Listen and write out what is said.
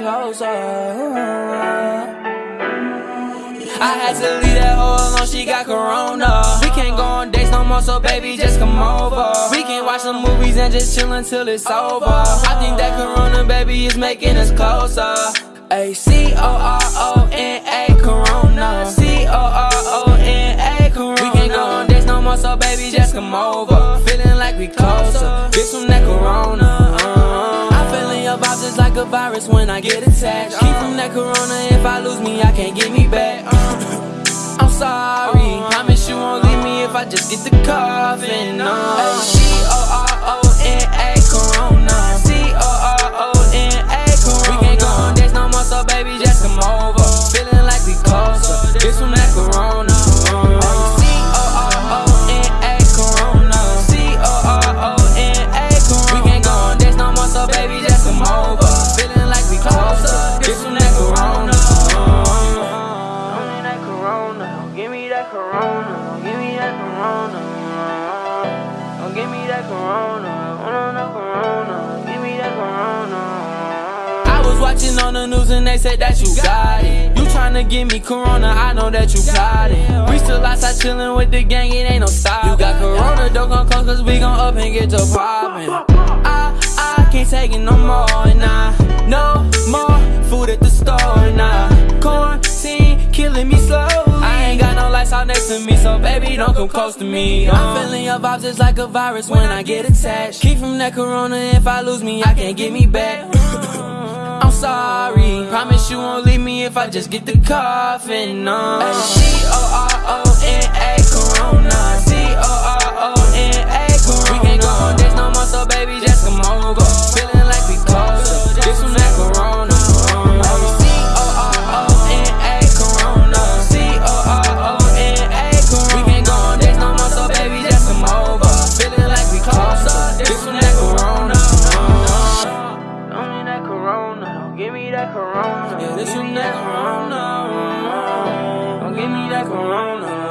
closer. I had to leave that hoe alone, she got corona. We can't go on dates no more, so baby, just come over. We can watch some movies and just chill until it's over. I think that corona, baby, is making us closer. A C O R O N A Corona. C O R O N A Corona. We can't go on dates no more, so baby, just come over. Feeling like we closer. This from that Corona. I'm feeling your vibes just like a virus when I get attached. Keep from that Corona. If I lose me, I can't get me back. Uh, I'm sorry. Promise you won't leave me if I just get the coffin. Uh, give me that Corona. No Corona. Give me that Corona. I was watching on the news and they said that you got it. You tryna give me corona, I know that you got it. We still outside chillin' with the gang, it ain't no stop. You got corona, don't come close, cause we gon' up and get to poppin'. I, I can't take it no more, nah. No more food at the store, nah. Quarantine killing me slow. I ain't got no lights out next to me, so baby, don't come close to me. I'm uh. feeling your vibes just like a virus when I get attached. Keep from that corona, if I lose me, I can't get me back. Uh. I'm sorry, promise you won't leave me if I just get the coffin. Uh. No. C corona. Yeah, this your that corona. Don't give me that corona.